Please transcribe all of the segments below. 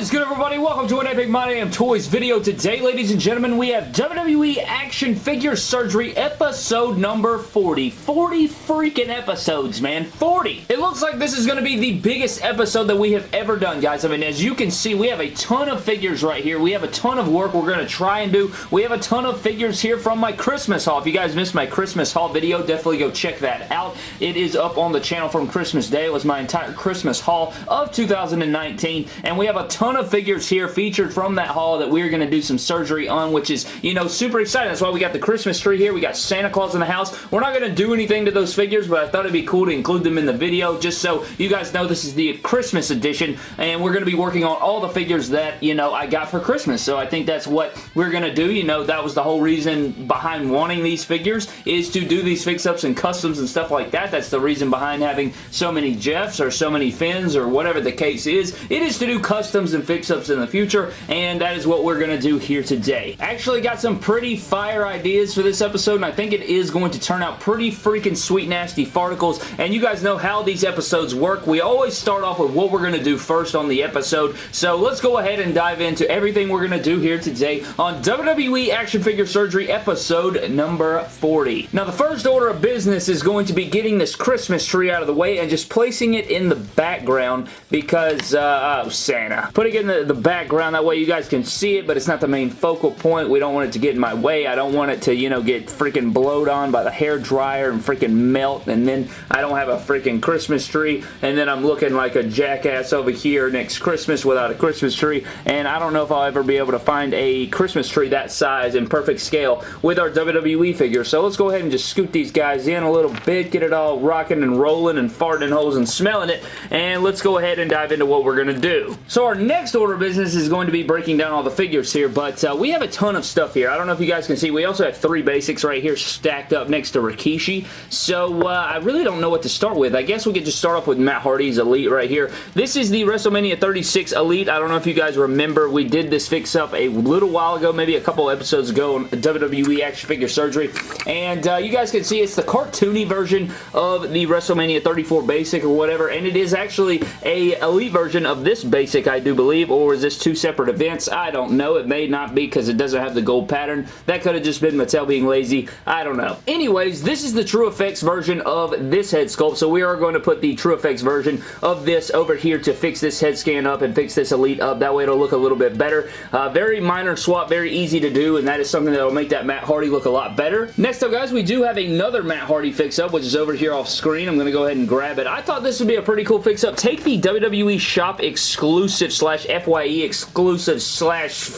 Is good everybody? Welcome to an Epic My Damn Toys video. Today, ladies and gentlemen, we have WWE Action Figure Surgery episode number 40. 40 freaking episodes, man. 40! It looks like this is going to be the biggest episode that we have ever done, guys. I mean, as you can see, we have a ton of figures right here. We have a ton of work we're going to try and do. We have a ton of figures here from my Christmas haul. If you guys missed my Christmas haul video, definitely go check that out. It is up on the channel from Christmas Day. It was my entire Christmas haul of 2019, and we have a ton of figures here featured from that haul that we're going to do some surgery on, which is, you know, super exciting. That's why we got the Christmas tree here. We got Santa Claus in the house. We're not going to do anything to those figures, but I thought it'd be cool to include them in the video just so you guys know this is the Christmas edition, and we're going to be working on all the figures that, you know, I got for Christmas. So I think that's what we're going to do. You know, that was the whole reason behind wanting these figures is to do these fix-ups and customs and stuff like that. That's the reason behind having so many Jeffs or so many Finns or whatever the case is. It is to do customs and fix-ups in the future, and that is what we're going to do here today. Actually got some pretty fire ideas for this episode, and I think it is going to turn out pretty freaking sweet nasty farticles, and you guys know how these episodes work. We always start off with what we're going to do first on the episode, so let's go ahead and dive into everything we're going to do here today on WWE Action Figure Surgery episode number 40. Now, the first order of business is going to be getting this Christmas tree out of the way and just placing it in the background because, uh, oh, Santa. Putting it in the, the background, that way you guys can see it, but it's not the main focal point. We don't want it to get in my way. I don't want it to, you know, get freaking blowed on by the hair dryer and freaking melt, and then I don't have a freaking Christmas tree, and then I'm looking like a jackass over here next Christmas without a Christmas tree, and I don't know if I'll ever be able to find a Christmas tree that size and perfect scale with our WWE figure. So let's go ahead and just scoot these guys in a little bit, get it all rocking and rolling and farting holes and smelling it, and let's go ahead and dive into what we're going to do. So our next order of business is going to be breaking down all the figures here, but uh, we have a ton of stuff here. I don't know if you guys can see, we also have three basics right here stacked up next to Rikishi, so uh, I really don't know what to start with. I guess we could just start off with Matt Hardy's Elite right here. This is the WrestleMania 36 Elite. I don't know if you guys remember, we did this fix-up a little while ago, maybe a couple episodes ago on WWE Action Figure Surgery, and uh, you guys can see it's the cartoony version of the WrestleMania 34 Basic or whatever, and it is actually a Elite version of this Basic, I do believe, or is this two separate events? I don't know. It may not be because it doesn't have the gold pattern. That could have just been Mattel being lazy. I don't know. Anyways, this is the TrueFX version of this head sculpt, so we are going to put the TrueFX version of this over here to fix this head scan up and fix this Elite up. That way it'll look a little bit better. Uh, very minor swap, very easy to do, and that is something that will make that Matt Hardy look a lot better. Next up, guys, we do have another Matt Hardy fix-up, which is over here off screen. I'm going to go ahead and grab it. I thought this would be a pretty cool fix-up. Take the WWE Shop exclusive slash FYE exclusive slash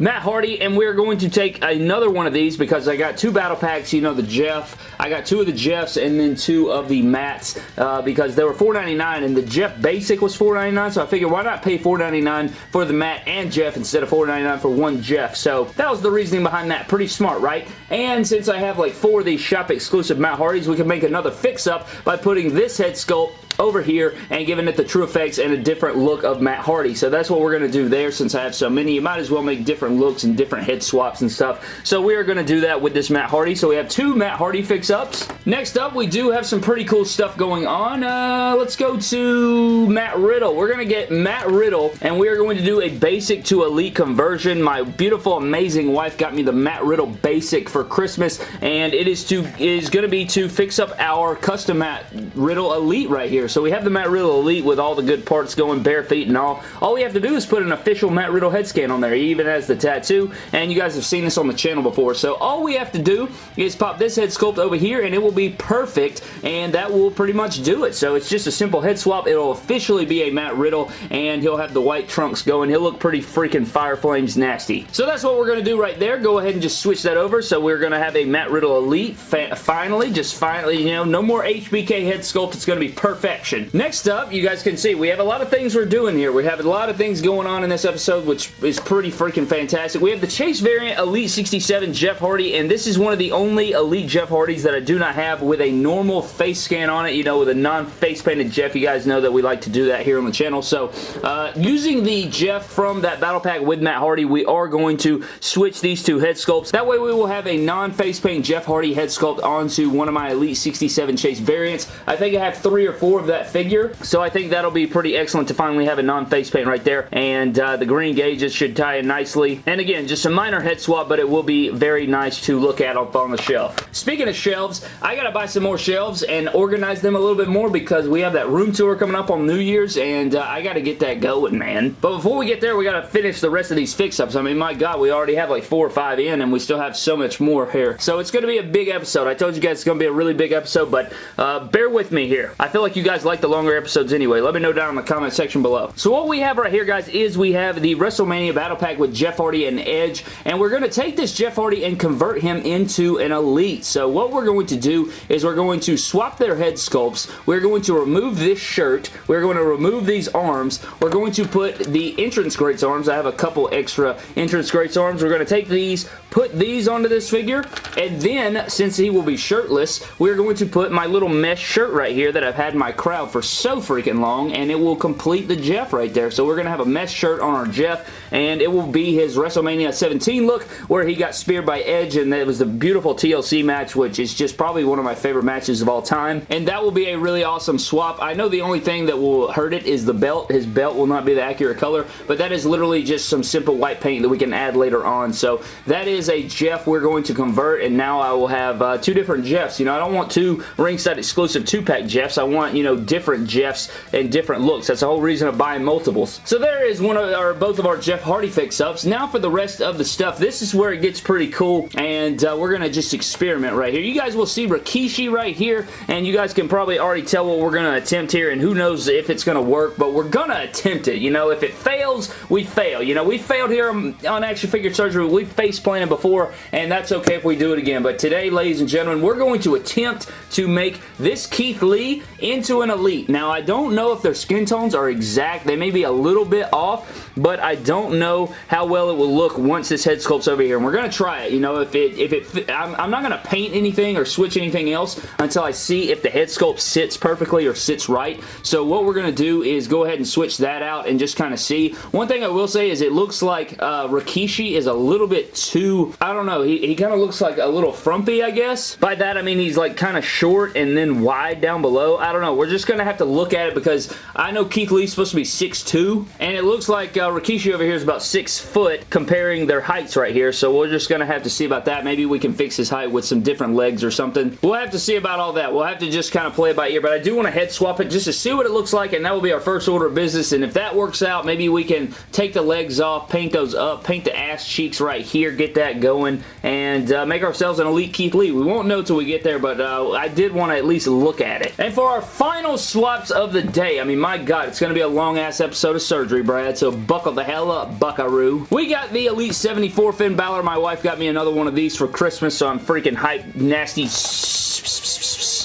Matt Hardy, and we're going to take another one of these because I got two battle packs, you know, the Jeff. I got two of the Jeffs and then two of the Matts uh, because they were $4.99 and the Jeff Basic was $4.99, so I figured why not pay $4.99 for the Matt and Jeff instead of $4.99 for one Jeff. So that was the reasoning behind that. Pretty smart, right? And since I have like four of these shop exclusive Matt Hardys, we can make another fix-up by putting this head sculpt over here and giving it the TrueFX and a different look of Matt Hardy. So that's what we're going to do there since I have so many. You might as well make different looks and different head swaps and stuff. So we are going to do that with this Matt Hardy. So we have two Matt Hardy fix-ups. Next up, we do have some pretty cool stuff going on. Uh, let's go to Matt Riddle. We're going to get Matt Riddle and we are going to do a basic to elite conversion. My beautiful, amazing wife got me the Matt Riddle basic for Christmas and it is to is going to be to fix up our custom Matt Riddle elite right here. So we have the Matt Riddle Elite with all the good parts going, bare feet and all. All we have to do is put an official Matt Riddle head scan on there. He even has the tattoo, and you guys have seen this on the channel before. So all we have to do is pop this head sculpt over here, and it will be perfect, and that will pretty much do it. So it's just a simple head swap. It'll officially be a Matt Riddle, and he'll have the white trunks going. He'll look pretty freaking fire flames nasty. So that's what we're going to do right there. Go ahead and just switch that over. So we're going to have a Matt Riddle Elite finally, just finally, you know, no more HBK head sculpt. It's going to be perfect perfection. Next up, you guys can see, we have a lot of things we're doing here. We have a lot of things going on in this episode, which is pretty freaking fantastic. We have the Chase variant Elite 67 Jeff Hardy, and this is one of the only Elite Jeff Hardys that I do not have with a normal face scan on it, you know, with a non-face painted Jeff. You guys know that we like to do that here on the channel. So, uh, using the Jeff from that battle pack with Matt Hardy, we are going to switch these two head sculpts. That way we will have a non-face paint Jeff Hardy head sculpt onto one of my Elite 67 Chase variants. I think I have three or four of that figure. So I think that'll be pretty excellent to finally have a non-face paint right there. And uh, the green gauges should tie in nicely. And again, just a minor head swap, but it will be very nice to look at up on the shelf. Speaking of shelves, I gotta buy some more shelves and organize them a little bit more because we have that room tour coming up on New Year's and uh, I gotta get that going, man. But before we get there, we gotta finish the rest of these fix-ups. I mean, my God, we already have like four or five in and we still have so much more here. So it's gonna be a big episode. I told you guys it's gonna be a really big episode, but uh, bear with me here. I feel like you guys like the longer episodes anyway. Let me know down in the comment section below. So what we have right here, guys, is we have the WrestleMania Battle Pack with Jeff Hardy and Edge, and we're gonna take this Jeff Hardy and convert him into an Elite. So what we're going to do is we're going to swap their head sculpts. We're going to remove this shirt. We're going to remove these arms. We're going to put the entrance greats arms. I have a couple extra entrance greats arms. We're going to take these, put these onto this figure, and then, since he will be shirtless, we're going to put my little mesh shirt right here that I've had in my crowd for so freaking long, and it will complete the Jeff right there. So we're going to have a mesh shirt on our Jeff, and it will be his WrestleMania 17 look, where he got speared by Edge, and it was the beautiful TLC match, which is just probably one of my favorite matches of all time, and that will be a really awesome swap. I know the only thing that will hurt it is the belt. His belt will not be the accurate color, but that is literally just some simple white paint that we can add later on, so that is a Jeff we're going to convert, and now I will have uh, two different Jeffs. You know, I don't want two ringside exclusive two-pack Jeffs. I want, you know, different Jeffs and different looks. That's the whole reason of buying multiples. So there is one of our, both of our Jeff Hardy fix-ups. Now for the rest of the stuff, this is where it gets pretty cool, and uh, we're going to just experiment right here. You guys will see Rikishi right here, and you guys can probably already tell what we're going to attempt here, and who knows if it's going to work, but we're going to attempt it. You know, if it fails, we fail. You know, we failed here on Action Figure Surgery. We've face planted before, and that's okay if we do it again, but today, ladies and gentlemen, we're going to attempt to make this Keith Lee into an Elite. Now, I don't know if their skin tones are exact. They may be a little bit off, but I don't know how well it will look once this head sculpt's over here, and we're going to try it. You know, if it, if it, I'm, I'm not going to paint anything or switch anything else until I see if the head sculpt sits perfectly or sits right. So what we're going to do is go ahead and switch that out and just kind of see. One thing I will say is it looks like uh, Rikishi is a little bit too, I don't know, he, he kind of looks like a little frumpy, I guess. By that, I mean he's like kind of short and then wide down below. I don't know. We're just going to have to look at it because I know Keith Lee's supposed to be 6'2", and it looks like uh, Rikishi over here is about 6 foot comparing their heights right here, so we're just going to have to see about that. Maybe we can fix his height with some different legs or something. We'll have to see about all that. We'll have to just kind of play it by ear, but I do want to head swap it just to see what it looks like, and that will be our first order of business, and if that works out, maybe we can take the legs off, paint those up, paint the ass cheeks right here, get that going, and uh, make ourselves an Elite Keith Lee. We won't know till we get there, but uh, I did want to at least look at it. And for our final swaps of the day, I mean, my God, it's going to be a long-ass episode of surgery, Brad, so buckle the hell up, buckaroo. We got the Elite 74 Finn Balor. My wife got me another one of these for Christmas, so I'm freaking hyped, nasty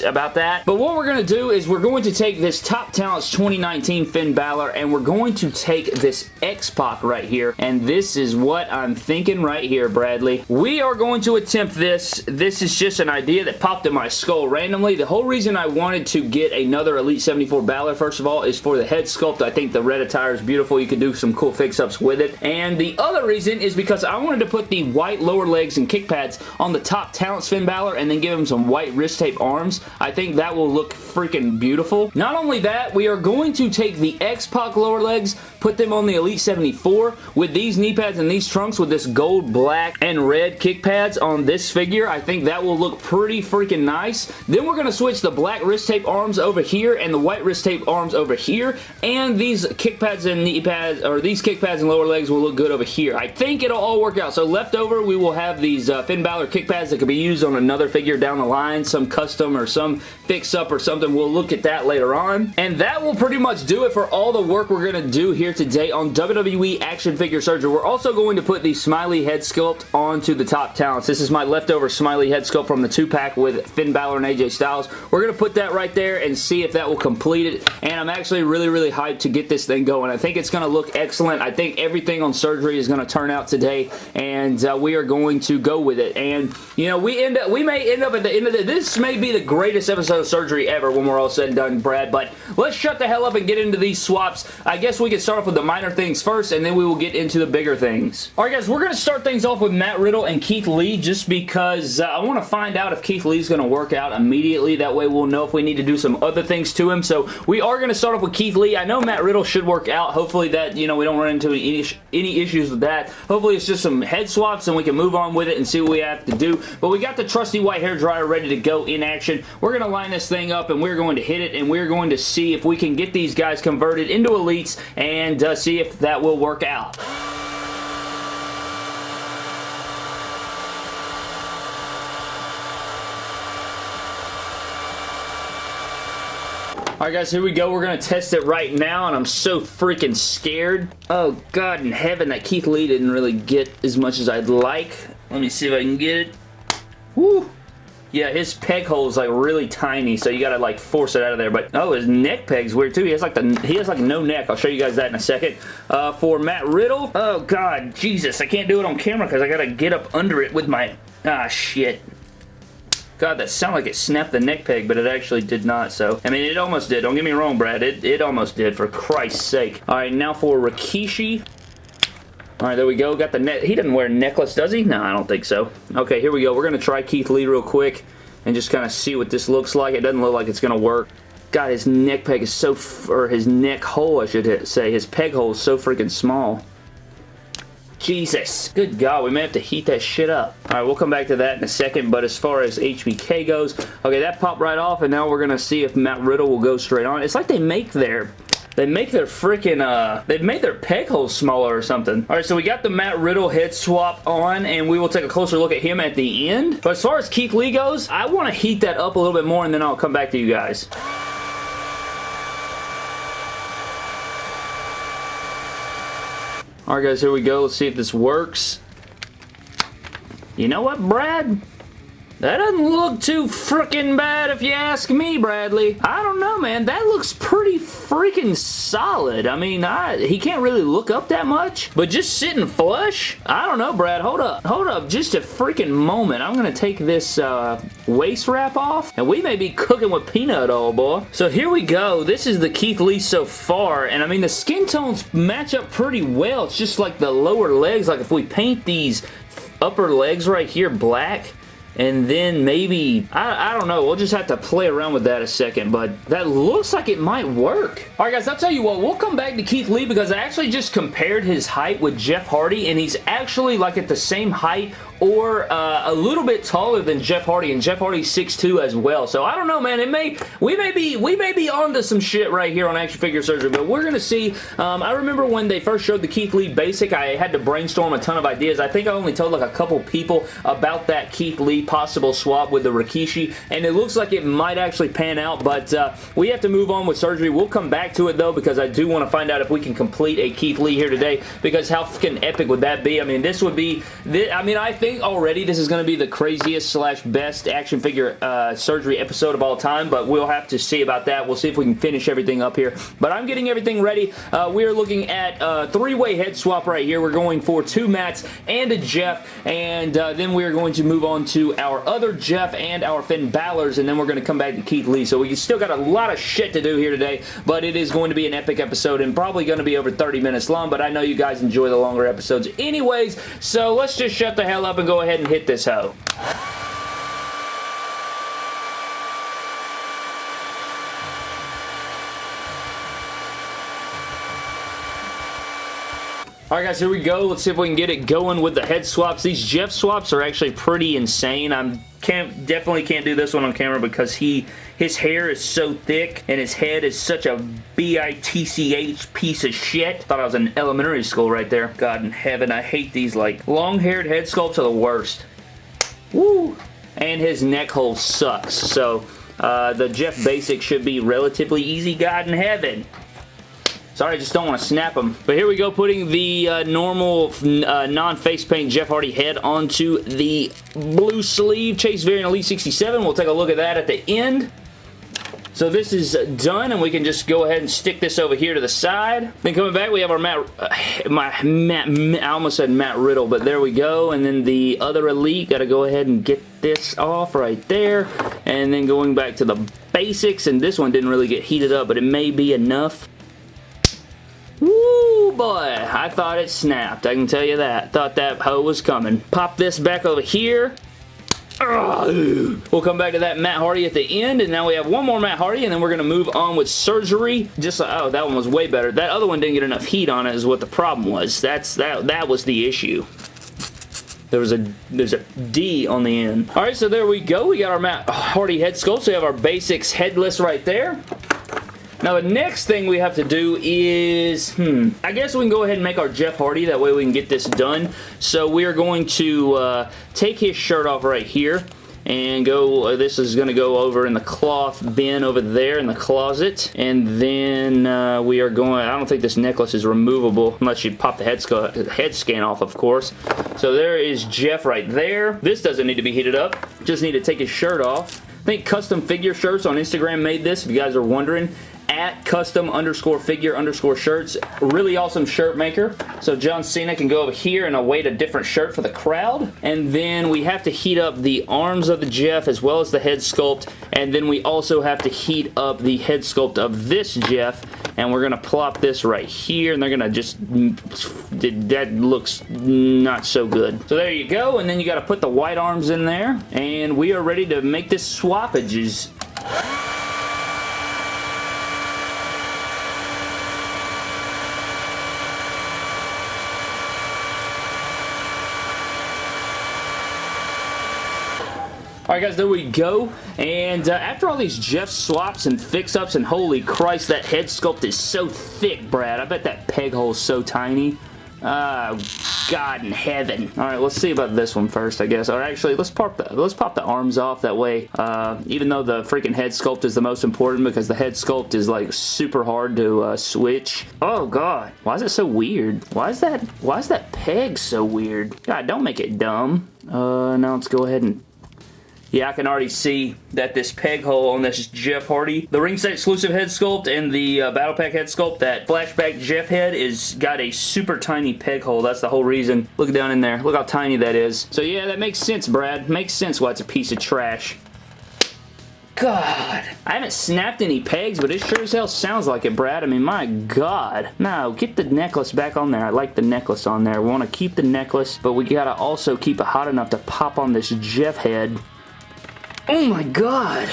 about that. But what we're going to do is we're going to take this Top Talents 2019 Finn Balor and we're going to take this X-Pac right here. And this is what I'm thinking right here, Bradley. We are going to attempt this. This is just an idea that popped in my skull randomly. The whole reason I wanted to get another Elite 74 Balor, first of all, is for the head sculpt. I think the red attire is beautiful. You can do some cool fix-ups with it. And the other reason is because I wanted to put the white lower legs and kick pads on the Top Talents Finn Balor and then give him some white wrist tape arms. I think that will look freaking beautiful. Not only that, we are going to take the X-Pac lower legs, put them on the Elite 74 with these knee pads and these trunks with this gold, black, and red kick pads on this figure. I think that will look pretty freaking nice. Then we're going to switch the black wrist tape arms over here and the white wrist tape arms over here, and these kick pads and knee pads, or these kick pads and lower legs will look good over here. I think it'll all work out. So left over, we will have these uh, Finn Balor kick pads that could be used on another figure down the line, some custom or some fix up or something. We'll look at that later on. And that will pretty much do it for all the work we're going to do here today on WWE Action Figure Surgery. We're also going to put the Smiley head sculpt onto the top talents. This is my leftover Smiley head sculpt from the two-pack with Finn Balor and AJ Styles. We're going to put that right there and see if that will complete it. And I'm actually really, really hyped to get this thing going. I think it's going to look excellent. I think everything on surgery is going to turn out today, and uh, we are going to go with it. And, you know, we end up, we may end up at the end of the, this may be the greatest greatest episode of surgery ever when we're all said and done, Brad, but let's shut the hell up and get into these swaps. I guess we can start off with the minor things first, and then we will get into the bigger things. Alright guys, we're going to start things off with Matt Riddle and Keith Lee just because uh, I want to find out if Keith Lee's going to work out immediately. That way we'll know if we need to do some other things to him. So we are going to start off with Keith Lee. I know Matt Riddle should work out. Hopefully that, you know, we don't run into any, any issues with that. Hopefully it's just some head swaps and we can move on with it and see what we have to do. But we got the trusty white hair dryer ready to go in action. We're going to line this thing up and we're going to hit it and we're going to see if we can get these guys converted into elites and uh, see if that will work out. Alright guys, here we go. We're going to test it right now, and I'm so freaking scared. Oh god in heaven, that Keith Lee didn't really get as much as I'd like. Let me see if I can get it. Woo! Yeah, his peg hole is like really tiny, so you gotta like force it out of there. But oh, his neck peg's weird too. He has like the he has like no neck. I'll show you guys that in a second. Uh, for Matt Riddle, oh god, Jesus, I can't do it on camera because I gotta get up under it with my ah shit. God, that sounded like it snapped the neck peg, but it actually did not, so... I mean, it almost did. Don't get me wrong, Brad. It, it almost did, for Christ's sake. Alright, now for Rikishi. Alright, there we go. Got the net. He doesn't wear a necklace, does he? No, I don't think so. Okay, here we go. We're going to try Keith Lee real quick and just kind of see what this looks like. It doesn't look like it's going to work. God, his neck peg is so... or his neck hole, I should say. His peg hole is so freaking small. Jesus. Good God, we may have to heat that shit up. Alright, we'll come back to that in a second, but as far as HBK goes, okay, that popped right off, and now we're going to see if Matt Riddle will go straight on. It's like they make their they make their freaking, uh, they've made their peg holes smaller or something. All right, so we got the Matt Riddle head swap on, and we will take a closer look at him at the end. But as far as Keith Lee goes, I want to heat that up a little bit more, and then I'll come back to you guys. Alright guys, here we go. Let's see if this works. You know what, Brad? That doesn't look too freaking bad if you ask me, Bradley. I don't know, man. That looks pretty freaking solid. I mean, I, he can't really look up that much, but just sitting flush? I don't know, Brad. Hold up. Hold up just a freaking moment. I'm going to take this uh, waist wrap off, and we may be cooking with peanut oil, boy. So here we go. This is the Keith Lee so far, and I mean, the skin tones match up pretty well. It's just like the lower legs. Like if we paint these upper legs right here black, and then maybe, I, I don't know, we'll just have to play around with that a second, but that looks like it might work. Alright guys, I'll tell you what, we'll come back to Keith Lee because I actually just compared his height with Jeff Hardy, and he's actually like at the same height or uh, a little bit taller than Jeff Hardy, and Jeff Hardy's 6'2 as well. So I don't know, man. It may we may be we may be onto some shit right here on action figure surgery, but we're gonna see. Um, I remember when they first showed the Keith Lee basic, I had to brainstorm a ton of ideas. I think I only told like a couple people about that Keith Lee possible swap with the Rikishi, and it looks like it might actually pan out. But uh, we have to move on with surgery. We'll come back to it though because I do want to find out if we can complete a Keith Lee here today. Because how fucking epic would that be? I mean, this would be. I mean, I think think already this is going to be the craziest slash best action figure uh, surgery episode of all time, but we'll have to see about that. We'll see if we can finish everything up here. But I'm getting everything ready. Uh, we are looking at a three-way head swap right here. We're going for two Matts and a Jeff, and uh, then we are going to move on to our other Jeff and our Finn Balor's, and then we're going to come back to Keith Lee. So we still got a lot of shit to do here today, but it is going to be an epic episode and probably going to be over 30 minutes long, but I know you guys enjoy the longer episodes anyways, so let's just shut the hell up up and go ahead and hit this hoe. Alright guys, here we go. Let's see if we can get it going with the head swaps. These Jeff swaps are actually pretty insane. I'm can't definitely can't do this one on camera because he his hair is so thick and his head is such a B-I-T-C-H piece of shit. Thought I was in elementary school right there. God in heaven, I hate these like long-haired head sculpts are the worst. Woo! And his neck hole sucks. So uh, the Jeff Basic should be relatively easy, God in heaven. Sorry, I just don't want to snap them. But here we go, putting the uh, normal uh, non-face paint Jeff Hardy head onto the blue sleeve Chase Variant Elite 67. We'll take a look at that at the end. So this is done, and we can just go ahead and stick this over here to the side. Then coming back, we have our Matt, uh, my Matt, I almost said Matt Riddle, but there we go. And then the other Elite, got to go ahead and get this off right there. And then going back to the basics, and this one didn't really get heated up, but it may be enough. Woo, boy. I thought it snapped. I can tell you that. Thought that hoe was coming. Pop this back over here. We'll come back to that Matt Hardy at the end, and now we have one more Matt Hardy, and then we're going to move on with surgery. Just uh, oh, that one was way better. That other one didn't get enough heat on it is what the problem was. That's that that was the issue. There was a there's a D on the end. All right, so there we go. We got our Matt Hardy head sculpt. So we have our basics headless right there. Now the next thing we have to do is, hmm, I guess we can go ahead and make our Jeff Hardy. That way we can get this done. So we are going to uh, take his shirt off right here and go, uh, this is going to go over in the cloth bin over there in the closet. And then uh, we are going, I don't think this necklace is removable unless you pop the head, head scan off, of course. So there is Jeff right there. This doesn't need to be heated up. Just need to take his shirt off. I think Custom Figure Shirts on Instagram made this, if you guys are wondering at custom underscore figure underscore shirts. Really awesome shirt maker. So John Cena can go over here and await a different shirt for the crowd. And then we have to heat up the arms of the Jeff as well as the head sculpt. And then we also have to heat up the head sculpt of this Jeff. And we're going to plop this right here. And they're going to just... That looks not so good. So there you go. And then you got to put the white arms in there. And we are ready to make this swappages. Alright guys, there we go. And uh, after all these Jeff swaps and fix-ups, and holy Christ, that head sculpt is so thick, Brad. I bet that peg hole is so tiny. Oh, God in heaven. Alright, let's see about this one first, I guess. Or actually, let's pop the, let's pop the arms off. That way, uh, even though the freaking head sculpt is the most important because the head sculpt is like super hard to uh, switch. Oh, God. Why is it so weird? Why is that, why is that peg so weird? God, don't make it dumb. Uh, now let's go ahead and yeah, I can already see that this peg hole on this Jeff Hardy, the ringside exclusive head sculpt and the uh, Battle Pack head sculpt, that flashback Jeff head is got a super tiny peg hole. That's the whole reason. Look down in there. Look how tiny that is. So yeah, that makes sense, Brad. Makes sense why it's a piece of trash. God. I haven't snapped any pegs, but it sure as hell sounds like it, Brad. I mean, my God. No, get the necklace back on there. I like the necklace on there. We want to keep the necklace, but we got to also keep it hot enough to pop on this Jeff head. Oh my god!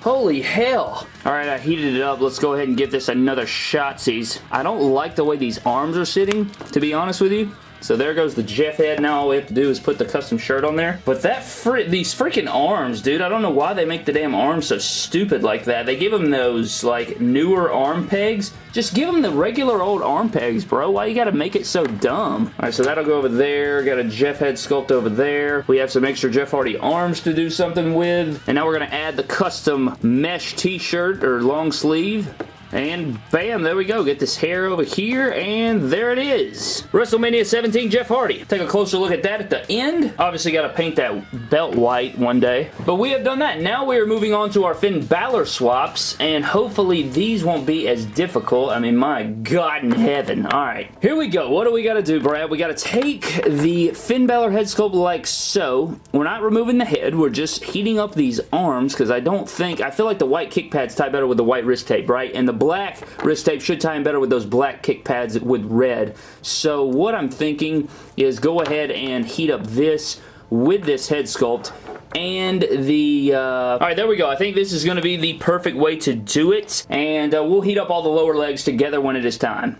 Holy hell! Alright, I heated it up. Let's go ahead and give this another shotsies. I don't like the way these arms are sitting, to be honest with you. So there goes the Jeff head. Now all we have to do is put the custom shirt on there. But that fr these freaking arms, dude, I don't know why they make the damn arms so stupid like that. They give them those, like, newer arm pegs. Just give them the regular old arm pegs, bro. Why you gotta make it so dumb? Alright, so that'll go over there. Got a Jeff head sculpt over there. We have some extra Jeff Hardy arms to do something with. And now we're gonna add the custom mesh t-shirt or long sleeve. And bam, there we go. Get this hair over here, and there it is. WrestleMania 17 Jeff Hardy. Take a closer look at that at the end. Obviously got to paint that belt white one day. But we have done that. Now we are moving on to our Finn Balor swaps, and hopefully these won't be as difficult. I mean, my God in heaven. All right, here we go. What do we got to do, Brad? We got to take the Finn Balor head sculpt like so. We're not removing the head. We're just heating up these arms because I don't think, I feel like the white kick pads tie better with the white wrist tape, right? And the black wrist tape should tie in better with those black kick pads with red. So what I'm thinking is go ahead and heat up this with this head sculpt and the, uh, alright, there we go. I think this is going to be the perfect way to do it, and uh, we'll heat up all the lower legs together when it is time.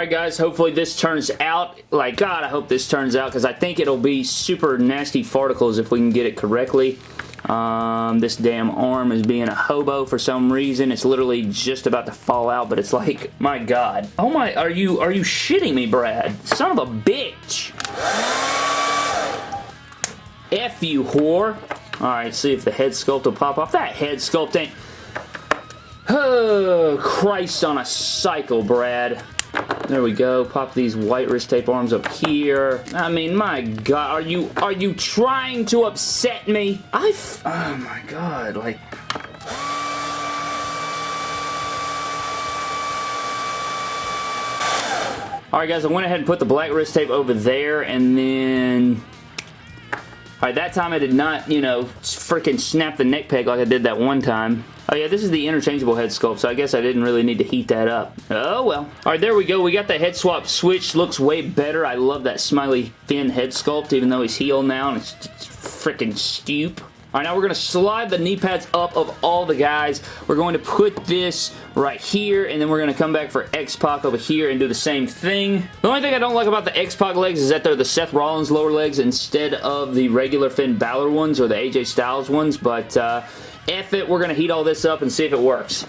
Alright guys, hopefully this turns out. Like, God, I hope this turns out because I think it'll be super nasty farticles if we can get it correctly. Um, this damn arm is being a hobo for some reason. It's literally just about to fall out, but it's like, my God. Oh my, are you, are you shitting me, Brad? Son of a bitch. F you, whore. Alright, see if the head sculpt will pop off. That head sculpt ain't... Oh, Christ on a cycle, Brad. There we go. Pop these white wrist tape arms up here. I mean, my God, are you are you trying to upset me? I, oh my God, like. Alright guys, I went ahead and put the black wrist tape over there and then Alright, that time I did not, you know, freaking snap the neck peg like I did that one time. Oh yeah, this is the interchangeable head sculpt, so I guess I didn't really need to heat that up. Oh well. Alright, there we go. We got the head swap switch. Looks way better. I love that smiley Finn head sculpt, even though he's heel now and it's freaking stoop. Alright, now we're going to slide the knee pads up of all the guys. We're going to put this right here, and then we're going to come back for X-Pac over here and do the same thing. The only thing I don't like about the X-Pac legs is that they're the Seth Rollins lower legs instead of the regular Finn Balor ones or the AJ Styles ones, but uh, F it, we're going to heat all this up and see if it works.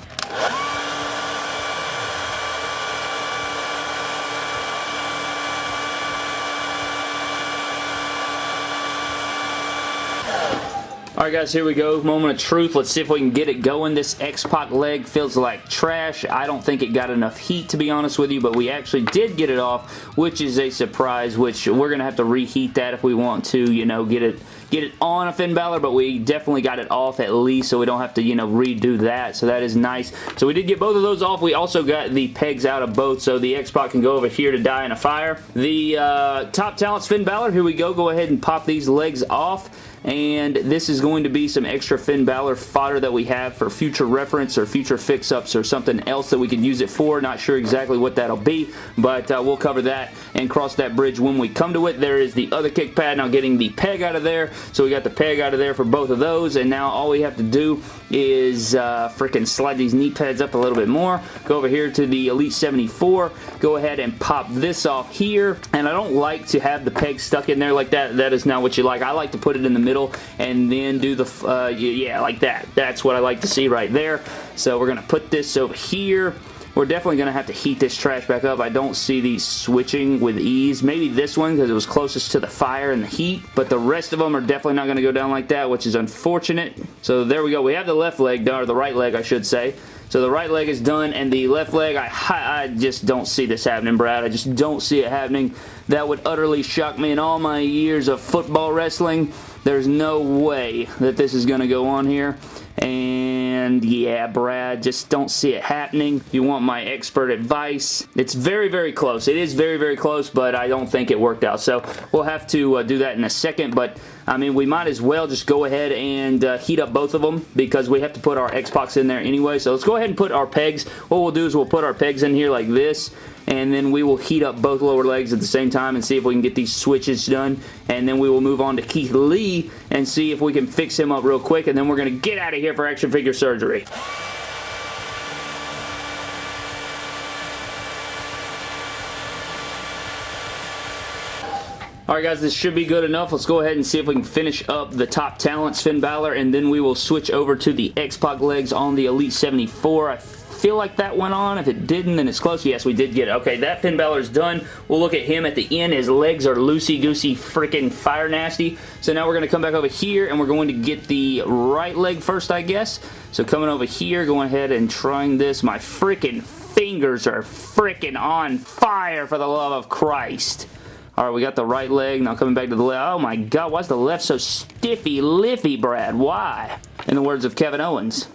Alright guys, here we go. Moment of truth. Let's see if we can get it going. This X-Pac leg feels like trash. I don't think it got enough heat to be honest with you, but we actually did get it off, which is a surprise, which we're going to have to reheat that if we want to, you know, get it get it on a Finn Balor, but we definitely got it off at least, so we don't have to, you know, redo that, so that is nice. So we did get both of those off. We also got the pegs out of both, so the X-Pac can go over here to die in a fire. The uh, Top Talents Finn Balor, here we go. Go ahead and pop these legs off and this is going to be some extra Finn Balor fodder that we have for future reference or future fix-ups or something else that we can use it for. Not sure exactly what that'll be, but uh, we'll cover that and cross that bridge when we come to it. There is the other kick pad now getting the peg out of there, so we got the peg out of there for both of those, and now all we have to do is uh, freaking slide these knee pads up a little bit more. Go over here to the Elite 74. Go ahead and pop this off here, and I don't like to have the peg stuck in there like that. That is not what you like. I like to put it in the middle and then do the, uh, yeah, like that. That's what I like to see right there. So we're going to put this over here. We're definitely going to have to heat this trash back up. I don't see these switching with ease. Maybe this one because it was closest to the fire and the heat, but the rest of them are definitely not going to go down like that, which is unfortunate. So there we go. We have the left leg done, or the right leg, I should say. So the right leg is done, and the left leg, I, I just don't see this happening, Brad. I just don't see it happening. That would utterly shock me in all my years of football wrestling. There's no way that this is going to go on here. And yeah, Brad, just don't see it happening. You want my expert advice, it's very, very close. It is very, very close, but I don't think it worked out. So we'll have to uh, do that in a second, but I mean, we might as well just go ahead and uh, heat up both of them because we have to put our X-Pacs in there anyway. So let's go ahead and put our pegs. What we'll do is we'll put our pegs in here like this and then we will heat up both lower legs at the same time and see if we can get these switches done and then we will move on to Keith Lee and see if we can fix him up real quick and then we're going to get out of here for action figure surgery. Alright guys, this should be good enough. Let's go ahead and see if we can finish up the top talents, Finn Balor, and then we will switch over to the X-Pac legs on the Elite 74. I feel like that went on. If it didn't, then it's close. Yes, we did get it. Okay, that Finn Balor's done. We'll look at him at the end. His legs are loosey-goosey freaking fire nasty. So now we're going to come back over here, and we're going to get the right leg first, I guess. So coming over here, going ahead and trying this. My freaking fingers are freaking on fire for the love of Christ. Alright, we got the right leg. Now coming back to the left. Oh my god, why is the left so stiffy liffy, Brad? Why? In the words of Kevin Owens.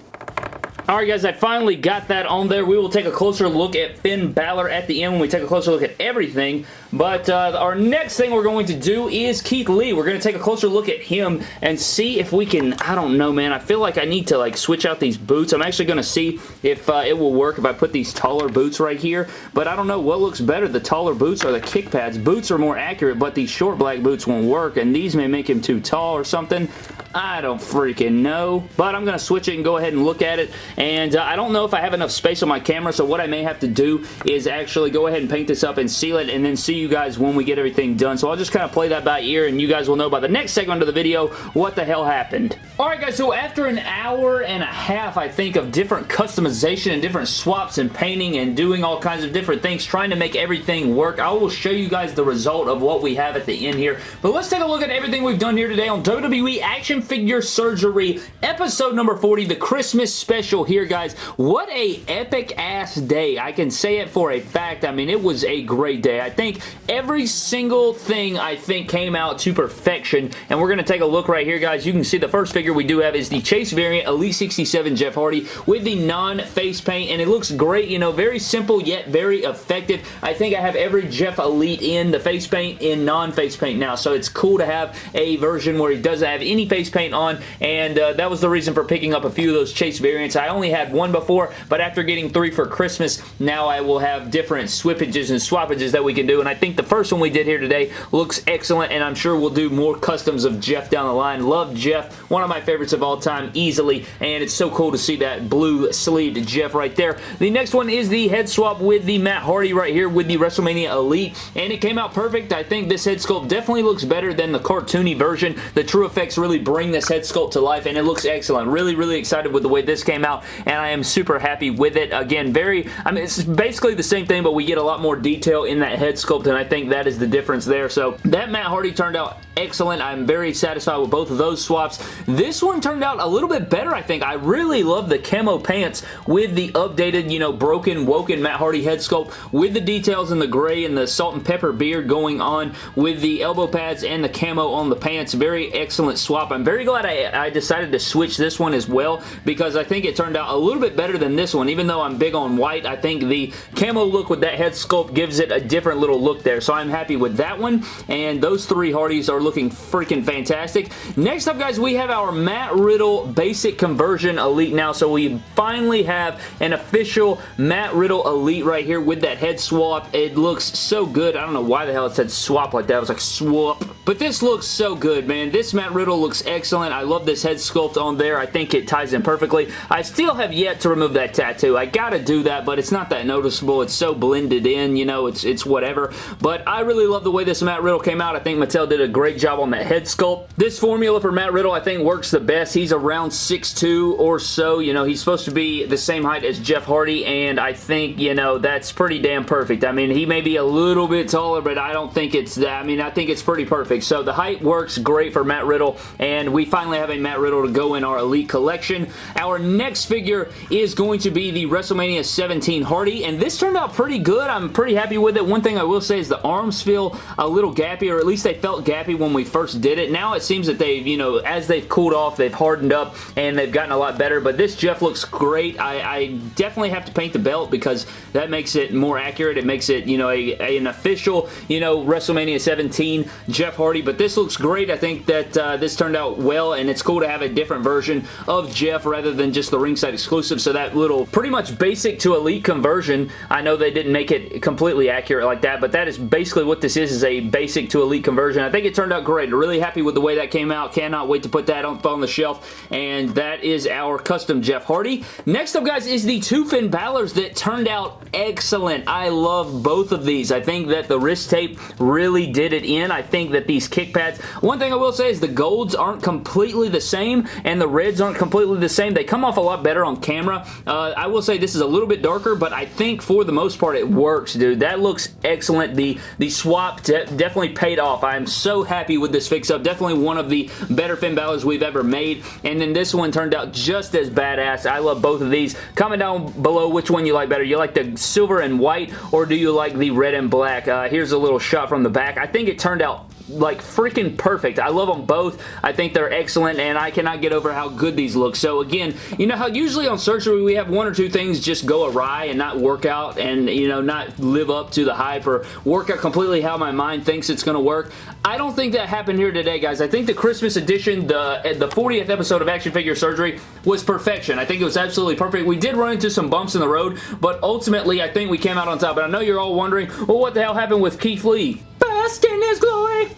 Alright guys, I finally got that on there. We will take a closer look at Finn Balor at the end when we take a closer look at everything. But uh, our next thing we're going to do is Keith Lee. We're going to take a closer look at him and see if we can, I don't know man, I feel like I need to like switch out these boots. I'm actually going to see if uh, it will work if I put these taller boots right here. But I don't know what looks better, the taller boots or the kick pads. Boots are more accurate, but these short black boots won't work and these may make him too tall or something. I don't freaking know. But I'm going to switch it and go ahead and look at it. And uh, I don't know if I have enough space on my camera, so what I may have to do is actually go ahead and paint this up and seal it and then see you guys when we get everything done. So I'll just kind of play that by ear and you guys will know by the next segment of the video what the hell happened. Alright guys, so after an hour and a half, I think, of different customization and different swaps and painting and doing all kinds of different things, trying to make everything work, I will show you guys the result of what we have at the end here. But let's take a look at everything we've done here today on WWE Action Figure Surgery, episode number 40, the Christmas special here, guys. What a epic-ass day. I can say it for a fact. I mean, it was a great day. I think every single thing, I think, came out to perfection, and we're going to take a look right here, guys. You can see the first figure figure we do have is the Chase variant Elite 67 Jeff Hardy with the non-face paint, and it looks great, you know, very simple yet very effective. I think I have every Jeff Elite in the face paint in non-face paint now, so it's cool to have a version where he doesn't have any face paint on, and uh, that was the reason for picking up a few of those Chase variants. I only had one before, but after getting three for Christmas, now I will have different swippages and swappages that we can do, and I think the first one we did here today looks excellent, and I'm sure we'll do more customs of Jeff down the line. Love Jeff, one of my my favorites of all time easily, and it's so cool to see that blue sleeved Jeff right there. The next one is the head swap with the Matt Hardy right here with the WrestleMania Elite, and it came out perfect. I think this head sculpt definitely looks better than the cartoony version. The TrueFX really bring this head sculpt to life, and it looks excellent. Really, really excited with the way this came out, and I am super happy with it. Again, very, I mean, it's basically the same thing, but we get a lot more detail in that head sculpt, and I think that is the difference there. So that Matt Hardy turned out excellent. I'm very satisfied with both of those swaps. This one turned out a little bit better, I think. I really love the camo pants with the updated, you know, broken, woken Matt Hardy head sculpt with the details in the gray and the salt and pepper beard going on with the elbow pads and the camo on the pants. Very excellent swap. I'm very glad I, I decided to switch this one as well because I think it turned out a little bit better than this one. Even though I'm big on white, I think the camo look with that head sculpt gives it a different little look there. So I'm happy with that one. And those three Hardys are looking freaking fantastic. Next up, guys, we have our Matt Riddle Basic Conversion Elite now. So we finally have an official Matt Riddle Elite right here with that head swap. It looks so good. I don't know why the hell it said swap like that. I was like, swap. But this looks so good, man. This Matt Riddle looks excellent. I love this head sculpt on there. I think it ties in perfectly. I still have yet to remove that tattoo. I gotta do that, but it's not that noticeable. It's so blended in, you know, it's, it's whatever. But I really love the way this Matt Riddle came out. I think Mattel did a great job on that head sculpt. This formula for Matt Riddle, I think, works the best. He's around 6'2 or so. You know, he's supposed to be the same height as Jeff Hardy, and I think, you know, that's pretty damn perfect. I mean, he may be a little bit taller, but I don't think it's that. I mean, I think it's pretty perfect. So the height works great for Matt Riddle, and we finally have a Matt Riddle to go in our Elite Collection. Our next figure is going to be the WrestleMania 17 Hardy, and this turned out pretty good. I'm pretty happy with it. One thing I will say is the arms feel a little gappy, or at least they felt gappy when we first did it. Now it seems that they've, you know, as they've cooled off, they've hardened up and they've gotten a lot better, but this Jeff looks great. I, I definitely have to paint the belt because that makes it more accurate. It makes it, you know, a, a, an official, you know, WrestleMania 17 Jeff Hardy, but this looks great. I think that uh, this turned out well, and it's cool to have a different version of Jeff rather than just the ringside exclusive, so that little pretty much basic to elite conversion, I know they didn't make it completely accurate like that, but that is basically what this is, is a basic to elite conversion. I think it turned out great. Really happy with the way that came out. Cannot wait to put that on, on the shelf. And that is our custom Jeff Hardy. Next up, guys, is the two Finn Balor's that turned out excellent. I love both of these. I think that the wrist tape really did it in. I think that these kick pads, one thing I will say is the golds aren't completely the same and the reds aren't completely the same. They come off a lot better on camera. Uh, I will say this is a little bit darker, but I think for the most part it works, dude. That looks excellent. The, the swap de definitely paid off. I'm so happy with this fix-up. Definitely one of the better Finn Balor's we've ever made. And then this one turned out just as badass. I love both of these. Comment down below which one you like better. You like the silver and white or do you like the red and black? Uh, here's a little shot from the back. I think it turned out like freaking perfect. I love them both. I think they're excellent and I cannot get over how good these look. So again, you know how usually on surgery we have one or two things just go awry and not work out and you know not live up to the hype or work out completely how my mind thinks it's going to work. I don't think that happened here today guys. I think the Christmas edition, the, the 40th episode of Action Figure Surgery was perfection. I think it was absolutely perfect. We did run into some bumps in the road but ultimately I think we came out on top. And I know you're all wondering, well what the hell happened with Keith Lee? Best in his glory!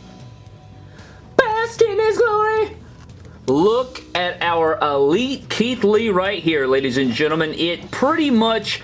Best in his glory! Look at our elite Keith Lee right here, ladies and gentlemen. It pretty much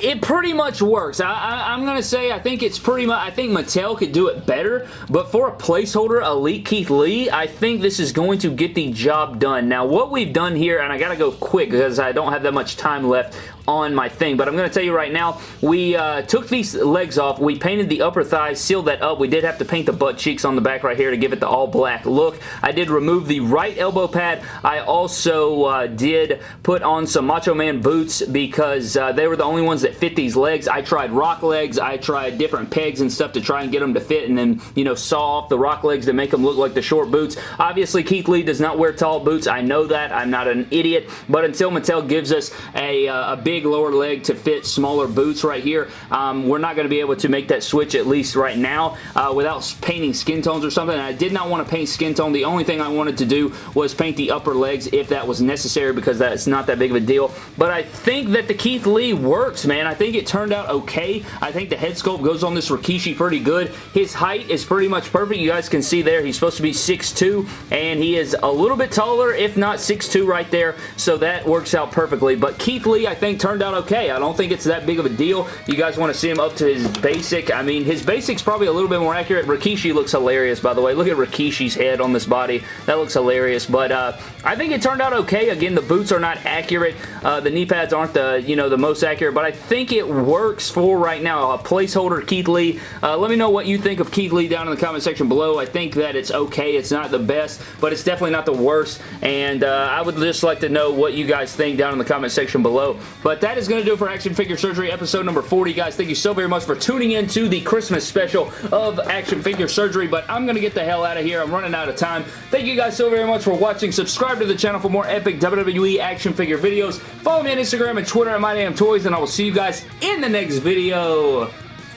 it pretty much works. I, am going to say I think it's pretty much, I think Mattel could do it better, but for a placeholder Elite Keith Lee, I think this is going to get the job done. Now, what we've done here, and I got to go quick because I don't have that much time left on my thing. But I'm going to tell you right now, we uh, took these legs off. We painted the upper thighs, sealed that up. We did have to paint the butt cheeks on the back right here to give it the all black look. I did remove the right elbow pad. I also uh, did put on some Macho Man boots because uh, they were the only ones that fit these legs. I tried rock legs. I tried different pegs and stuff to try and get them to fit and then, you know, saw off the rock legs to make them look like the short boots. Obviously, Keith Lee does not wear tall boots. I know that. I'm not an idiot. But until Mattel gives us a, uh, a big big lower leg to fit smaller boots right here. Um, we're not going to be able to make that switch at least right now uh, without painting skin tones or something. I did not want to paint skin tone. The only thing I wanted to do was paint the upper legs if that was necessary because that's not that big of a deal. But I think that the Keith Lee works, man. I think it turned out okay. I think the head sculpt goes on this Rikishi pretty good. His height is pretty much perfect. You guys can see there he's supposed to be 6'2", and he is a little bit taller, if not 6'2", right there. So that works out perfectly. But Keith Lee, I think, turned out okay. I don't think it's that big of a deal. You guys want to see him up to his basic. I mean, his basic's probably a little bit more accurate. Rikishi looks hilarious, by the way. Look at Rikishi's head on this body. That looks hilarious, but uh, I think it turned out okay. Again, the boots are not accurate. Uh, the knee pads aren't the, you know, the most accurate, but I think it works for right now. A placeholder, Keith Lee. Uh, let me know what you think of Keith Lee down in the comment section below. I think that it's okay. It's not the best, but it's definitely not the worst, and uh, I would just like to know what you guys think down in the comment section below. But that is going to do it for Action Figure Surgery episode number 40. Guys, thank you so very much for tuning in to the Christmas special of Action Figure Surgery, but I'm going to get the hell out of here. I'm running out of time. Thank you guys so very much for watching. Subscribe to the channel for more epic WWE action figure videos. Follow me on Instagram and Twitter at MyDamnToys, and I will see you guys in the next video.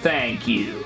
Thank you.